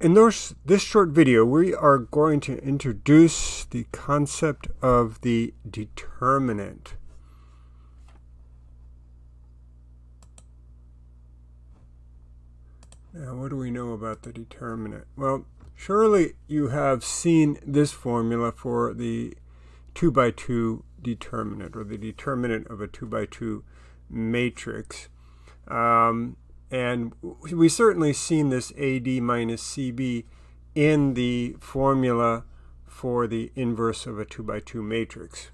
in this, this short video, we are going to introduce the concept of the determinant. Now, what do we know about the determinant? Well, surely you have seen this formula for the 2 by 2 determinant, or the determinant of a 2 by 2 matrix. Um, and we certainly seen this AD minus CB in the formula for the inverse of a 2 by 2 matrix.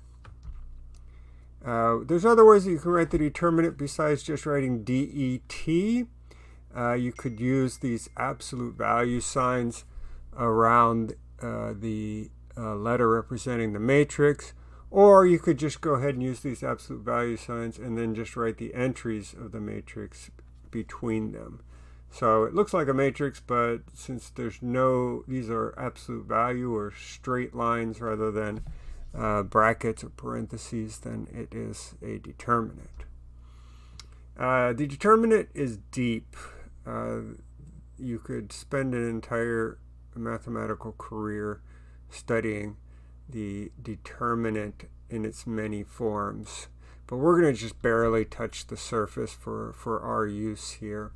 Uh, there's other ways that you can write the determinant besides just writing DET. Uh, you could use these absolute value signs around uh, the uh, letter representing the matrix. Or you could just go ahead and use these absolute value signs and then just write the entries of the matrix between them. So it looks like a matrix, but since there's no, these are absolute value or straight lines rather than uh, brackets or parentheses, then it is a determinant. Uh, the determinant is deep. Uh, you could spend an entire mathematical career studying the determinant in its many forms. But we're going to just barely touch the surface for, for our use here.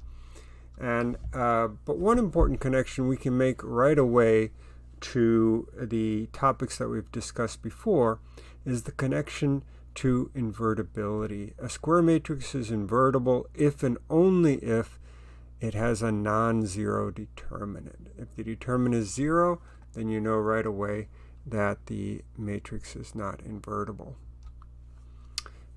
And uh, But one important connection we can make right away to the topics that we've discussed before is the connection to invertibility. A square matrix is invertible if and only if it has a non-zero determinant. If the determinant is zero, then you know right away that the matrix is not invertible.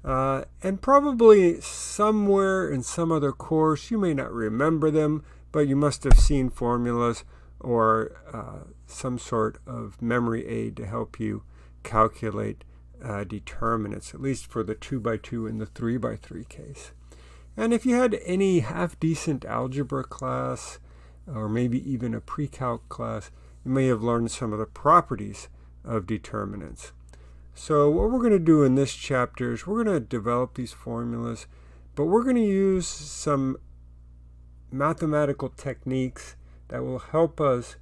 Uh, and probably somewhere in some other course, you may not remember them, but you must have seen formulas or uh, some sort of memory aid to help you calculate uh, determinants, at least for the 2 by 2 and the 3 by 3 case. And if you had any half-decent algebra class, or maybe even a pre-calc class, you may have learned some of the properties of determinants. So what we're going to do in this chapter is we're going to develop these formulas, but we're going to use some mathematical techniques that will help us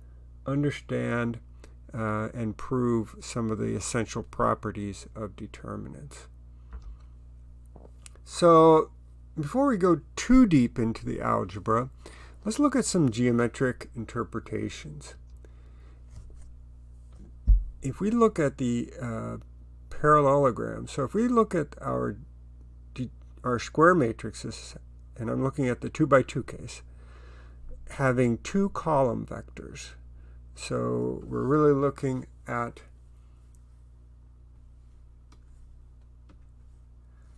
understand uh, and prove some of the essential properties of determinants. So before we go too deep into the algebra, let's look at some geometric interpretations. If we look at the uh, parallelogram. So if we look at our, our square matrices, and I'm looking at the 2 by 2 case, having two column vectors. So we're really looking at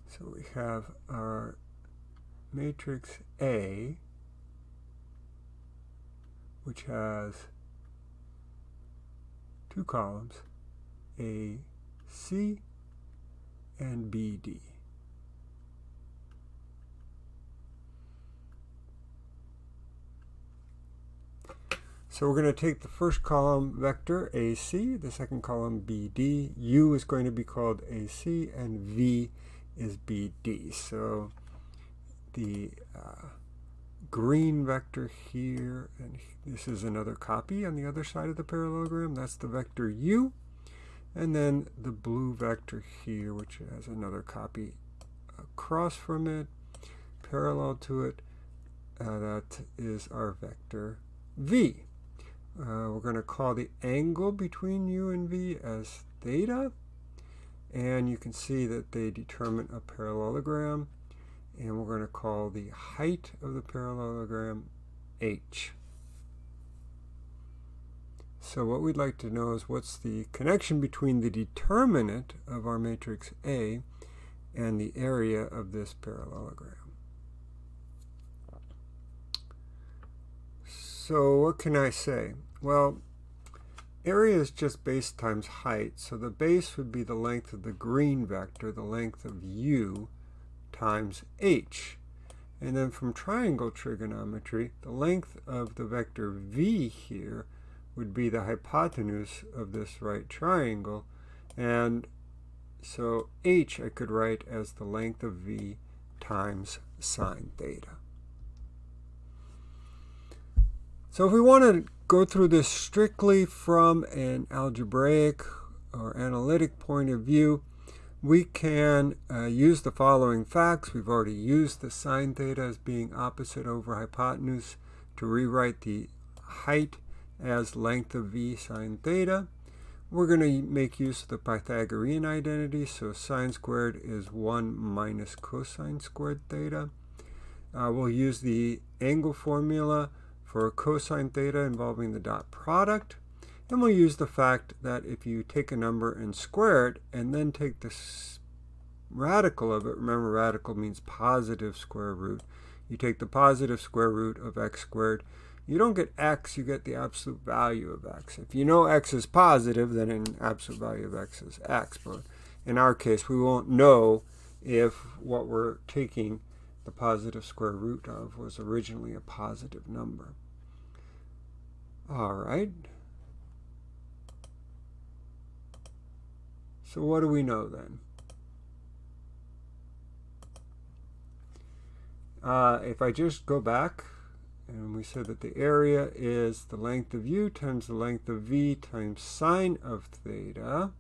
So we have our matrix A, which has two columns, A, C and BD. So we're going to take the first column vector AC, the second column BD. U is going to be called AC and V is BD. So the uh, green vector here, and this is another copy on the other side of the parallelogram. That's the vector U. And then the blue vector here, which has another copy across from it, parallel to it, uh, that is our vector v. Uh, we're going to call the angle between u and v as theta. And you can see that they determine a parallelogram. And we're going to call the height of the parallelogram h. So what we'd like to know is what's the connection between the determinant of our matrix A and the area of this parallelogram. So what can I say? Well, area is just base times height, so the base would be the length of the green vector, the length of u, times h. And then from triangle trigonometry, the length of the vector v here would be the hypotenuse of this right triangle. And so h I could write as the length of v times sine theta. So if we want to go through this strictly from an algebraic or analytic point of view, we can uh, use the following facts. We've already used the sine theta as being opposite over hypotenuse to rewrite the height as length of v sine theta. We're going to make use of the Pythagorean identity, so sine squared is 1 minus cosine squared theta. Uh, we'll use the angle formula for cosine theta involving the dot product. And we'll use the fact that if you take a number and square it, and then take the radical of it, remember radical means positive square root, you take the positive square root of x squared, you don't get x, you get the absolute value of x. If you know x is positive, then an absolute value of x is x. But in our case, we won't know if what we're taking the positive square root of was originally a positive number. All right. So what do we know then? Uh, if I just go back and we said that the area is the length of u times the length of v times sine of theta.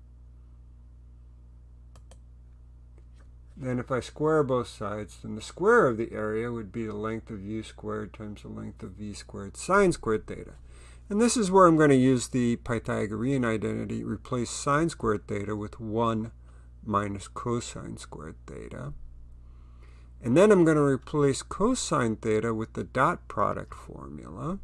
Then if I square both sides, then the square of the area would be the length of u squared times the length of v squared sine squared theta. And this is where I'm going to use the Pythagorean identity, replace sine squared theta with 1 minus cosine squared theta. And then I'm going to replace cosine theta with the dot product formula.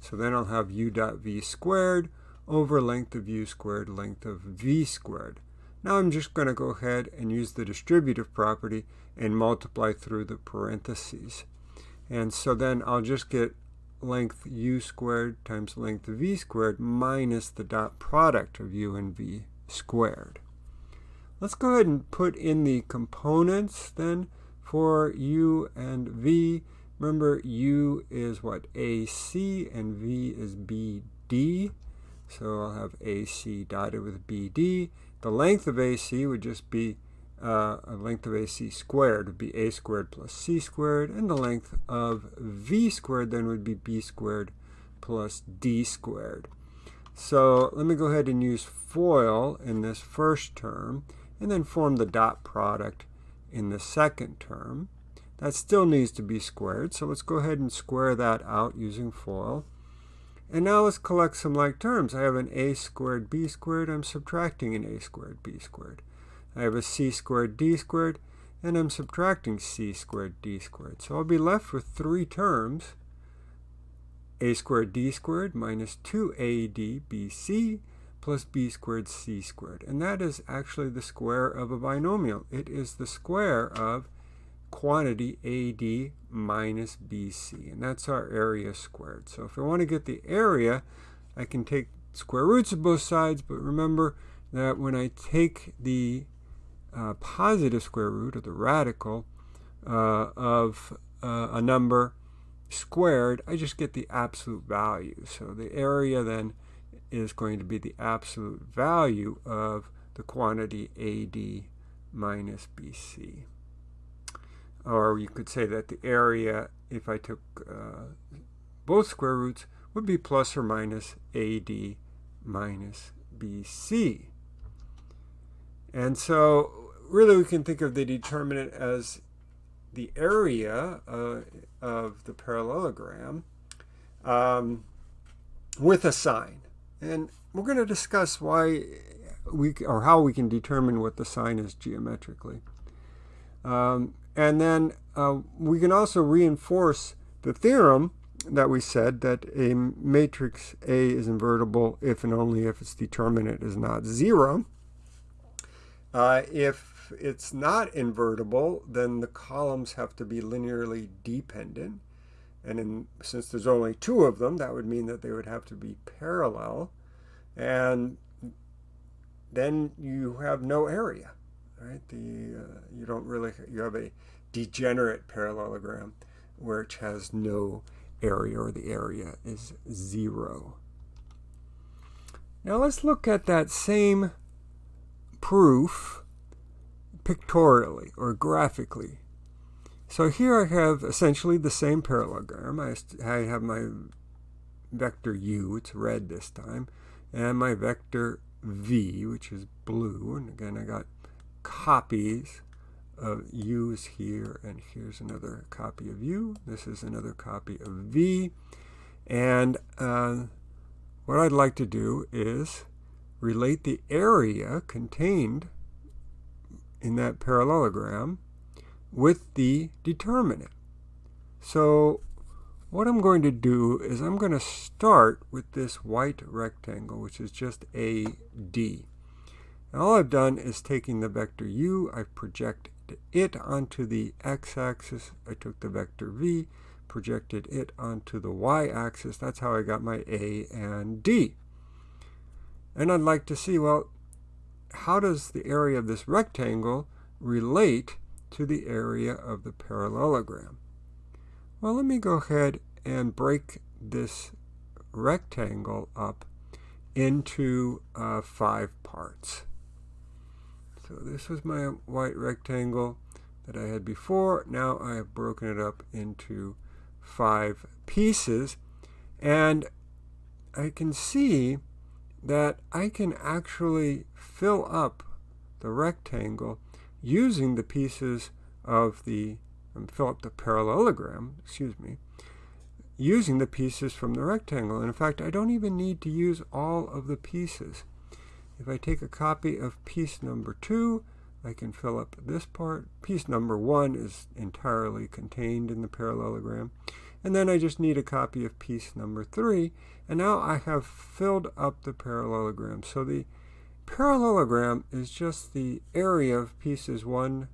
So then I'll have u dot v squared over length of u squared length of v squared. Now I'm just going to go ahead and use the distributive property and multiply through the parentheses. And so then I'll just get length u squared times length of v squared minus the dot product of u and v squared. Let's go ahead and put in the components then for u and v. Remember, u is what? AC and v is BD. So I'll have AC dotted with BD. The length of AC would just be uh, a length of AC squared would be a squared plus c squared, and the length of v squared then would be b squared plus d squared. So let me go ahead and use FOIL in this first term, and then form the dot product in the second term. That still needs to be squared, so let's go ahead and square that out using FOIL. And now let's collect some like terms. I have an a squared b squared. I'm subtracting an a squared b squared. I have a c squared d squared, and I'm subtracting c squared d squared. So I'll be left with three terms, a squared d squared minus 2abc plus b squared c squared. And that is actually the square of a binomial. It is the square of quantity AD minus BC, and that's our area squared. So if I want to get the area, I can take square roots of both sides, but remember that when I take the uh, positive square root, or the radical, uh, of uh, a number squared, I just get the absolute value. So the area then is going to be the absolute value of the quantity AD minus BC. Or you could say that the area, if I took uh, both square roots, would be plus or minus AD minus BC. And so really we can think of the determinant as the area uh, of the parallelogram um, with a sign. And we're going to discuss why we or how we can determine what the sign is geometrically. Um, and then uh, we can also reinforce the theorem that we said that a matrix A is invertible if and only if its determinant is not zero. Uh, if it's not invertible, then the columns have to be linearly dependent. And in, since there's only two of them, that would mean that they would have to be parallel. And then you have no area, right? The, uh, you don't really, you have a degenerate parallelogram which has no area or the area is zero. Now let's look at that same proof pictorially or graphically. So here I have essentially the same parallelogram. I, I have my vector u, it's red this time, and my vector v, which is blue. And again, I got copies of u's here, and here's another copy of u. This is another copy of v. And uh, what I'd like to do is relate the area contained in that parallelogram with the determinant. So what I'm going to do is I'm going to start with this white rectangle, which is just AD. And all I've done is taking the vector u, I've projected it onto the x-axis. I took the vector v, projected it onto the y-axis. That's how I got my A and D. And I'd like to see, well, how does the area of this rectangle relate to the area of the parallelogram? Well, let me go ahead and break this rectangle up into uh, five parts. So this was my white rectangle that I had before. Now I have broken it up into five pieces. And I can see that I can actually fill up the rectangle using the pieces of the and fill up the parallelogram, excuse me, using the pieces from the rectangle. And in fact, I don't even need to use all of the pieces. If I take a copy of piece number two, I can fill up this part. Piece number one is entirely contained in the parallelogram. And then I just need a copy of piece number three. And now I have filled up the parallelogram. So the parallelogram is just the area of pieces one,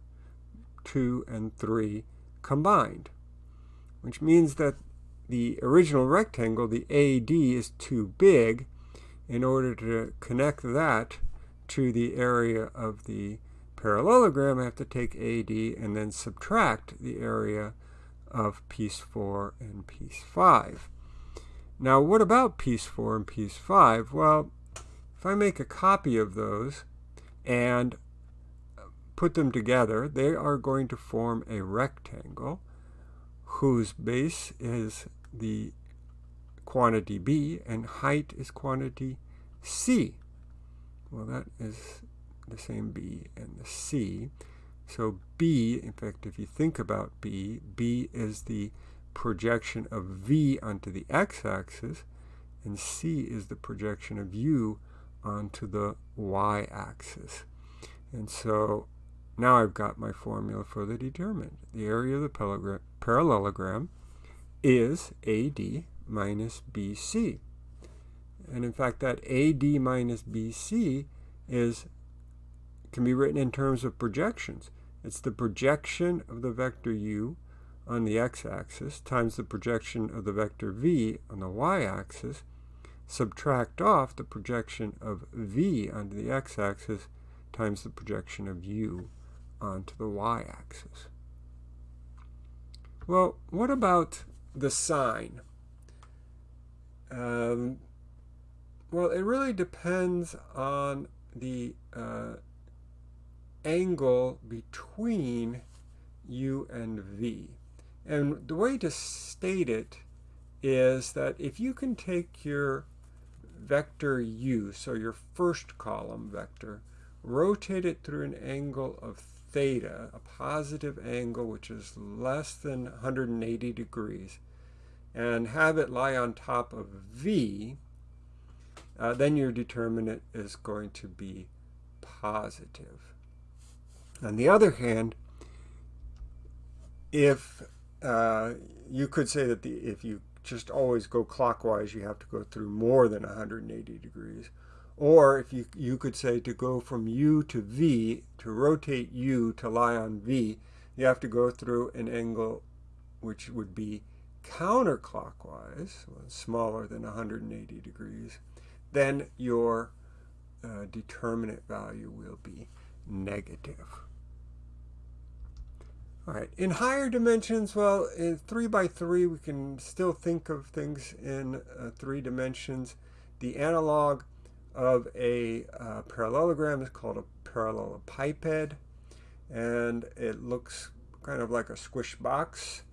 two, and three combined, which means that the original rectangle, the AD, is too big in order to connect that to the area of the parallelogram. I have to take AD and then subtract the area of piece 4 and piece 5. Now, what about piece 4 and piece 5? Well, if I make a copy of those and put them together, they are going to form a rectangle whose base is the quantity b and height is quantity c. Well, that is the same b and the c. So b, in fact, if you think about b, b is the projection of v onto the x-axis, and c is the projection of u onto the y-axis. And so now I've got my formula for the determinant. The area of the parallelogram is AD minus BC. And in fact, that AD minus BC is can be written in terms of projections. It's the projection of the vector u on the x-axis times the projection of the vector v on the y-axis, subtract off the projection of v onto the x-axis times the projection of u onto the y-axis. Well, what about the sign? Um, well, it really depends on the uh, angle between u and v. And the way to state it is that if you can take your vector u, so your first column vector, rotate it through an angle of theta, a positive angle which is less than 180 degrees, and have it lie on top of V, uh, then your determinant is going to be positive. On the other hand, if uh, you could say that the, if you just always go clockwise, you have to go through more than 180 degrees. Or if you, you could say to go from U to V, to rotate U to lie on V, you have to go through an angle which would be counterclockwise, smaller than 180 degrees, then your uh, determinant value will be negative. All right, in higher dimensions, well, in 3 by 3, we can still think of things in uh, three dimensions. The analog of a uh, parallelogram is called a parallelepiped, and it looks kind of like a squish box.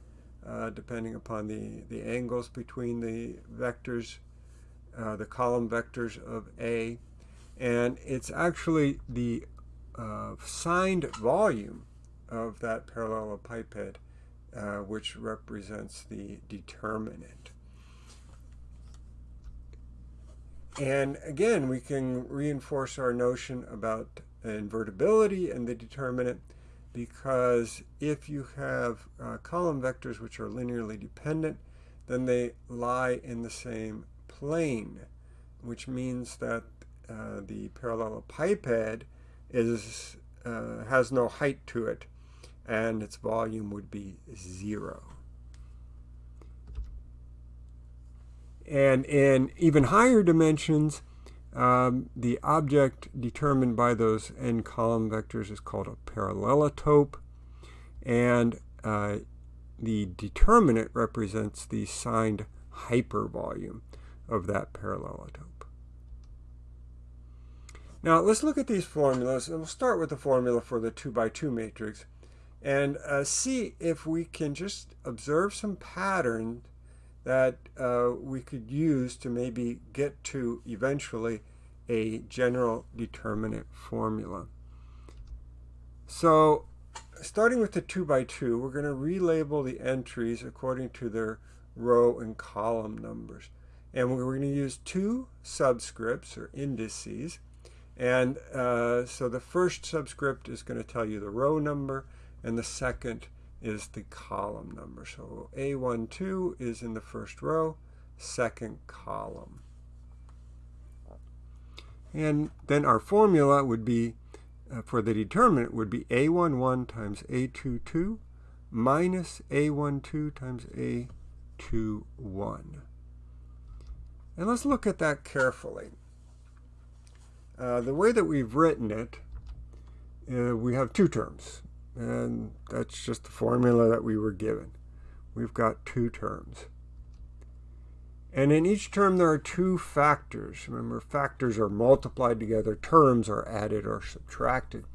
uh, depending upon the, the angles between the vectors, uh, the column vectors of A. And it's actually the uh, signed volume of that parallelepiped uh, which represents the determinant. And again, we can reinforce our notion about invertibility and the determinant because if you have uh, column vectors which are linearly dependent, then they lie in the same plane, which means that uh, the parallelepiped is, uh, has no height to it, and its volume would be zero. And in even higher dimensions, um, the object determined by those n column vectors is called a parallelotope. And uh, the determinant represents the signed hypervolume of that parallelotope. Now let's look at these formulas and we'll start with the formula for the 2 by 2 matrix and uh, see if we can just observe some patterns that uh, we could use to maybe get to eventually a general determinant formula. So starting with the 2 by 2, we're going to relabel the entries according to their row and column numbers. And we're going to use two subscripts or indices. And uh, so the first subscript is going to tell you the row number, and the second is the column number. So A12 is in the first row, second column. And then our formula would be, uh, for the determinant, would be A11 times A22 minus A12 times A21. And let's look at that carefully. Uh, the way that we've written it, uh, we have two terms. And that's just the formula that we were given. We've got two terms. And in each term there are two factors. Remember, factors are multiplied together, terms are added or subtracted.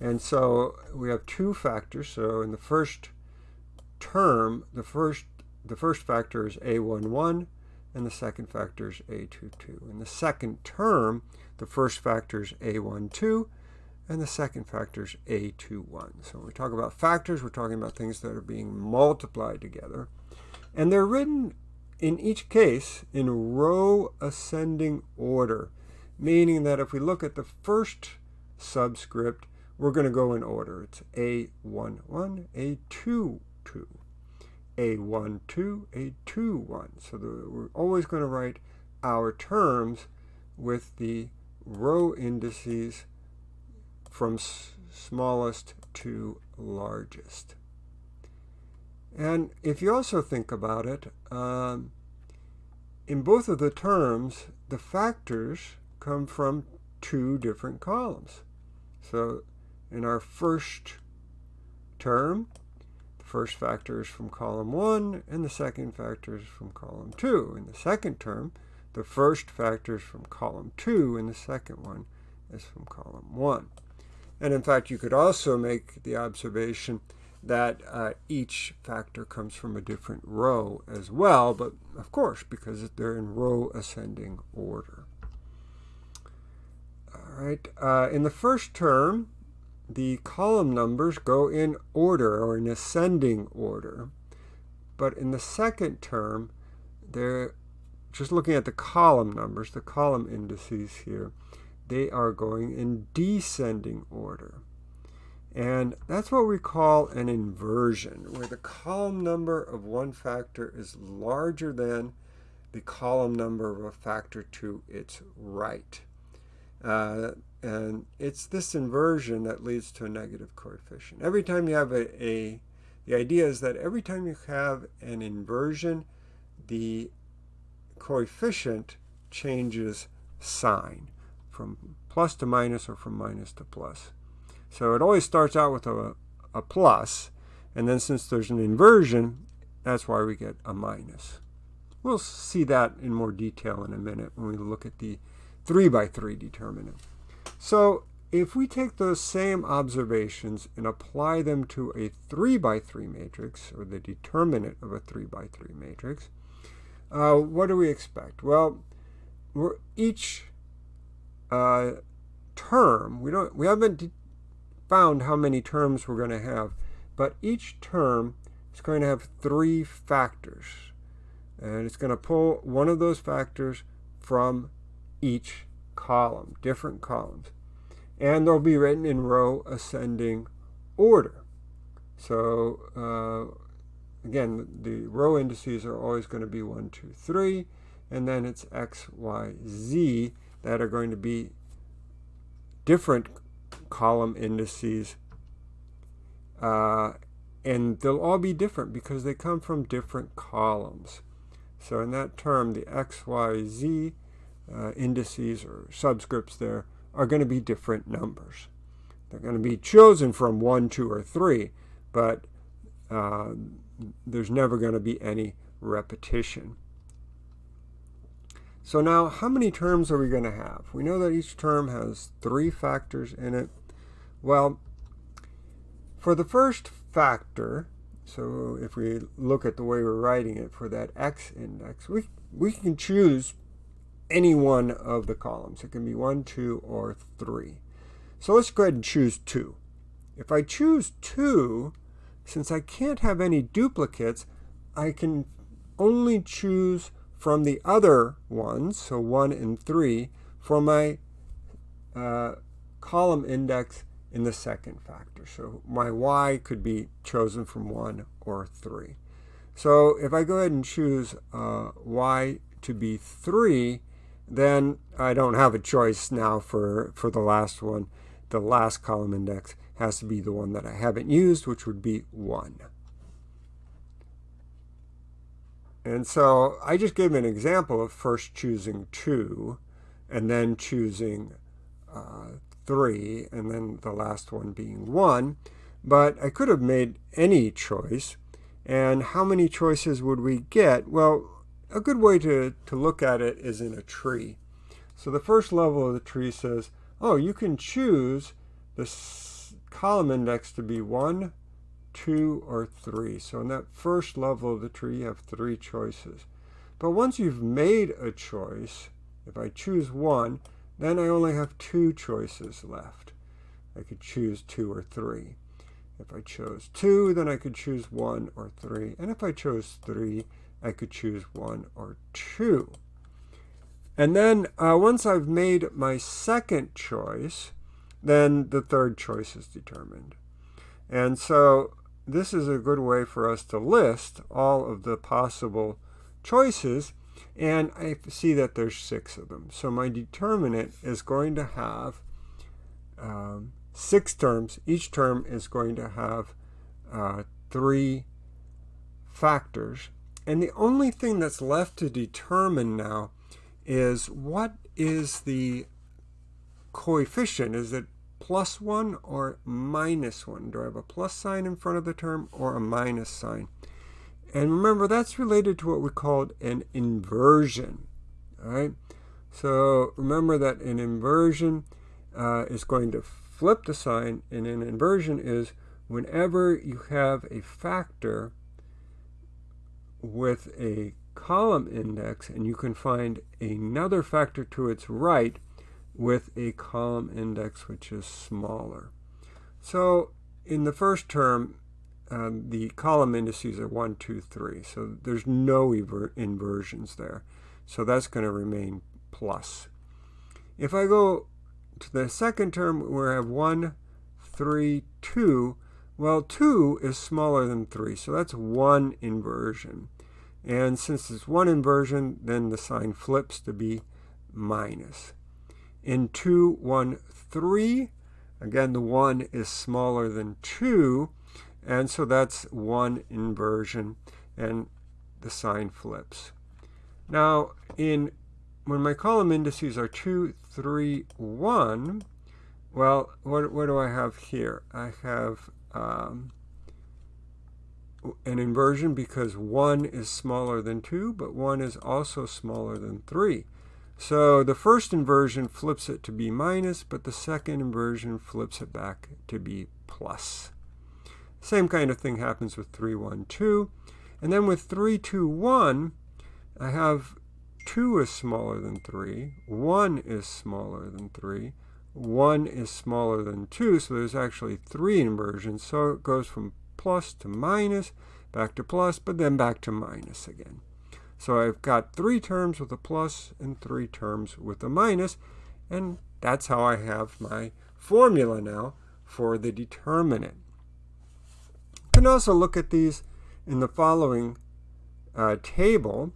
And so we have two factors. So in the first term, the first the first factor is A11 and the second factor is A22. In the second term, the first factor is A12 and the second factor is A21. So when we talk about factors, we're talking about things that are being multiplied together. And they're written in each case in row ascending order, meaning that if we look at the first subscript, we're going to go in order. It's A11, A22, A12, A21. So we're always going to write our terms with the row indices from smallest to largest. And if you also think about it, um, in both of the terms, the factors come from two different columns. So in our first term, the first factor is from column 1, and the second factor is from column 2. In the second term, the first factor is from column 2, and the second one is from column 1. And in fact, you could also make the observation that uh, each factor comes from a different row as well, but of course, because they're in row ascending order. All right, uh, in the first term, the column numbers go in order or in ascending order. But in the second term, they're just looking at the column numbers, the column indices here, they are going in descending order. And that's what we call an inversion, where the column number of one factor is larger than the column number of a factor to its right. Uh, and it's this inversion that leads to a negative coefficient. Every time you have a, a, the idea is that every time you have an inversion, the coefficient changes sign from plus to minus or from minus to plus. So it always starts out with a, a plus, and then since there's an inversion, that's why we get a minus. We'll see that in more detail in a minute when we look at the 3 by 3 determinant. So if we take those same observations and apply them to a 3 by 3 matrix, or the determinant of a 3 by 3 matrix, uh, what do we expect? Well, we're each uh, term, we, don't, we haven't found how many terms we're going to have, but each term is going to have three factors. And it's going to pull one of those factors from each column, different columns. And they'll be written in row ascending order. So uh, again, the row indices are always going to be 1, 2, 3, and then it's x, y, z that are going to be different column indices. Uh, and they'll all be different because they come from different columns. So in that term, the x, y, z uh, indices or subscripts there are going to be different numbers. They're going to be chosen from 1, 2, or 3, but uh, there's never going to be any repetition. So now, how many terms are we going to have? We know that each term has three factors in it. Well, for the first factor, so if we look at the way we're writing it for that x index, we, we can choose any one of the columns. It can be 1, 2, or 3. So let's go ahead and choose 2. If I choose 2, since I can't have any duplicates, I can only choose from the other ones, so 1 and 3, for my uh, column index in the second factor. So my y could be chosen from 1 or 3. So if I go ahead and choose uh, y to be 3, then I don't have a choice now for, for the last one. The last column index has to be the one that I haven't used, which would be 1. And so I just gave an example of first choosing 2 and then choosing uh, 3 and then the last one being 1. But I could have made any choice. And how many choices would we get? Well, a good way to, to look at it is in a tree. So the first level of the tree says, oh, you can choose the column index to be 1, 2, or 3. So in that first level of the tree, you have three choices. But once you've made a choice, if I choose 1, then I only have two choices left. I could choose 2 or 3. If I chose 2, then I could choose 1 or 3. And if I chose 3, I could choose 1 or 2. And then uh, once I've made my second choice, then the third choice is determined. And so this is a good way for us to list all of the possible choices. And I see that there's six of them. So my determinant is going to have um, six terms. Each term is going to have uh, three factors. And the only thing that's left to determine now is what is the coefficient? Is it plus 1 or minus 1? Do I have a plus sign in front of the term or a minus sign? And remember, that's related to what we called an inversion. All right? So remember that an inversion uh, is going to flip the sign, and an inversion is whenever you have a factor with a column index and you can find another factor to its right, with a column index which is smaller. So in the first term, um, the column indices are 1, 2, 3. So there's no inversions there. So that's going to remain plus. If I go to the second term where I have 1, 3, 2, well, 2 is smaller than 3, so that's one inversion. And since it's one inversion, then the sign flips to be minus in 2, 1, 3. Again, the 1 is smaller than 2, and so that's one inversion, and the sign flips. Now, in when my column indices are 2, 3, 1, well, what, what do I have here? I have um, an inversion because 1 is smaller than 2, but 1 is also smaller than 3. So the first inversion flips it to be minus, but the second inversion flips it back to be plus. Same kind of thing happens with 3, 1, 2. And then with 3, 2, 1, I have 2 is smaller than 3, 1 is smaller than 3, 1 is smaller than 2, so there's actually 3 inversions. So it goes from plus to minus, back to plus, but then back to minus again. So I've got three terms with a plus and three terms with a minus, and that's how I have my formula now for the determinant. You can also look at these in the following uh, table,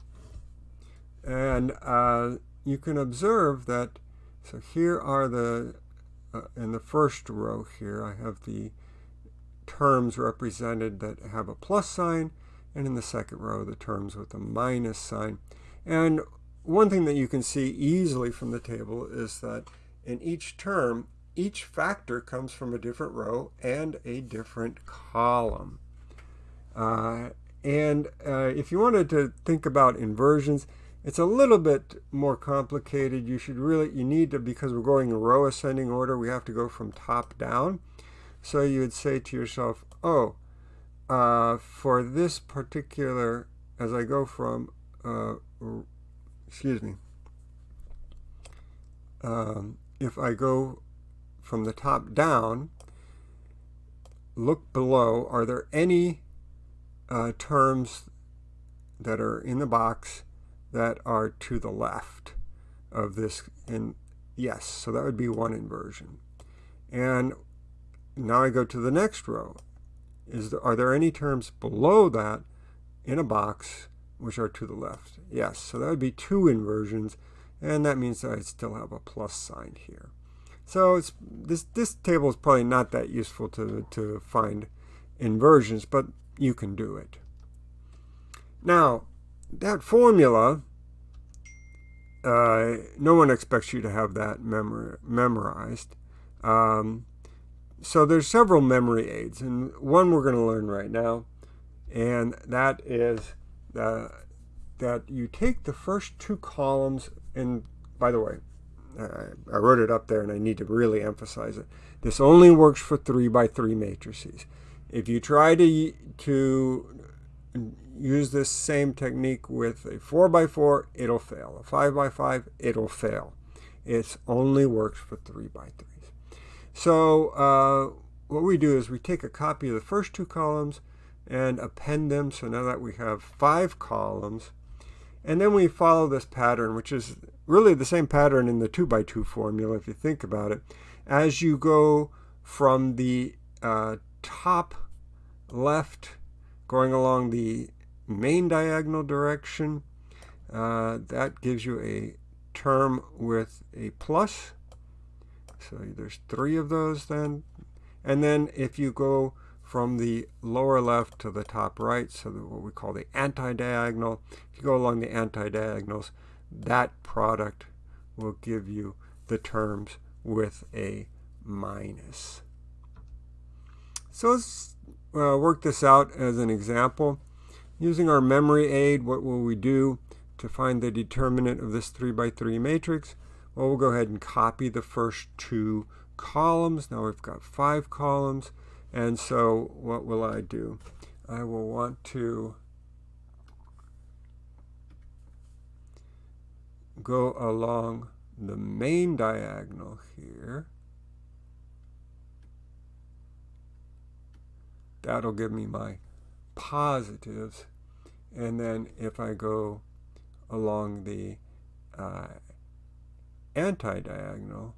and uh, you can observe that, so here are the, uh, in the first row here, I have the terms represented that have a plus sign, and in the second row, the terms with a minus sign. And one thing that you can see easily from the table is that in each term, each factor comes from a different row and a different column. Uh, and uh, if you wanted to think about inversions, it's a little bit more complicated. You should really, you need to, because we're going in row ascending order, we have to go from top down. So you would say to yourself, oh, uh, for this particular, as I go from, uh, excuse me, um, if I go from the top down, look below, are there any uh, terms that are in the box that are to the left of this? And yes, so that would be one inversion. And now I go to the next row is there, are there any terms below that in a box which are to the left? Yes, so that would be two inversions, and that means that I still have a plus sign here. So this, this table is probably not that useful to, to find inversions, but you can do it. Now, that formula, uh, no one expects you to have that memor memorized. Um, so there's several memory aids, and one we're going to learn right now, and that is uh, that you take the first two columns, and by the way, I wrote it up there and I need to really emphasize it. This only works for 3 by 3 matrices. If you try to, to use this same technique with a 4 by 4, it'll fail. A 5 by 5, it'll fail. It only works for 3 by 3. So uh, what we do is we take a copy of the first two columns and append them. So now that we have five columns, and then we follow this pattern, which is really the same pattern in the 2 by 2 formula, if you think about it. As you go from the uh, top left, going along the main diagonal direction, uh, that gives you a term with a plus. So there's three of those then. And then if you go from the lower left to the top right, so what we call the anti-diagonal, if you go along the anti-diagonals, that product will give you the terms with a minus. So let's uh, work this out as an example. Using our memory aid, what will we do to find the determinant of this 3 by 3 matrix? Well, we'll go ahead and copy the first two columns. Now we've got five columns. And so what will I do? I will want to go along the main diagonal here. That'll give me my positives. And then if I go along the uh, anti-diagonal,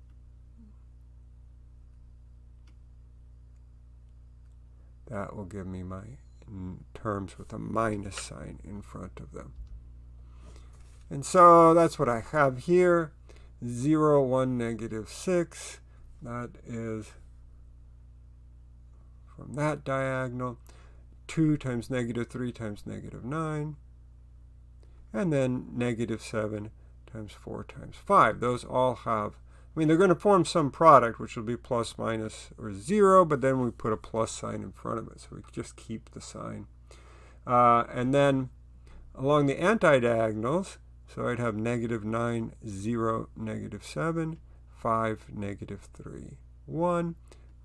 that will give me my terms with a minus sign in front of them. And so that's what I have here. 0, 1, negative 6. That is from that diagonal. 2 times negative 3 times negative 9. And then negative 7 times 4 times 5. Those all have, I mean, they're going to form some product, which will be plus, minus, or 0, but then we put a plus sign in front of it, so we just keep the sign. Uh, and then along the anti-diagonals, So I'd have negative 9, 0, negative 7, 5, negative 3, 1,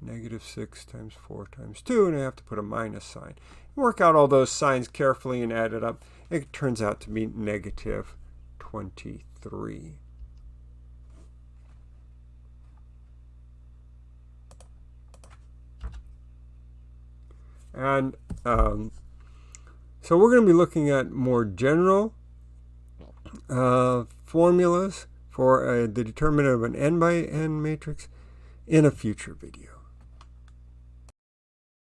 negative 6 times 4 times 2, and I have to put a minus sign. Work out all those signs carefully and add it up. It turns out to be negative 23. And um, so we're going to be looking at more general uh, formulas for uh, the determinant of an n by n matrix in a future video.